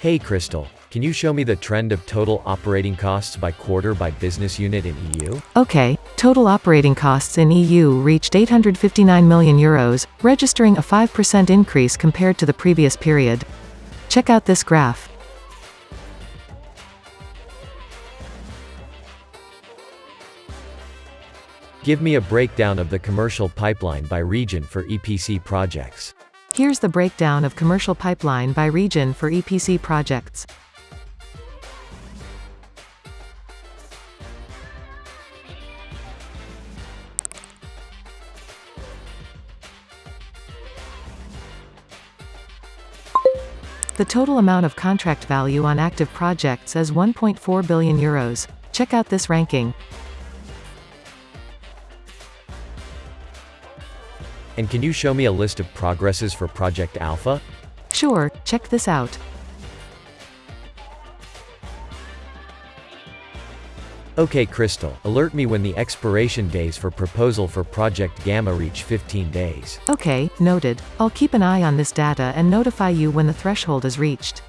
Hey Crystal, can you show me the trend of total operating costs by quarter by business unit in EU? Okay, total operating costs in EU reached 859 million euros, registering a 5% increase compared to the previous period. Check out this graph. Give me a breakdown of the commercial pipeline by region for EPC projects. Here's the breakdown of commercial pipeline by region for EPC projects. The total amount of contract value on active projects is 1.4 billion euros. Check out this ranking. And can you show me a list of progresses for Project Alpha? Sure, check this out. Okay Crystal, alert me when the expiration days for proposal for Project Gamma reach 15 days. Okay, noted. I'll keep an eye on this data and notify you when the threshold is reached.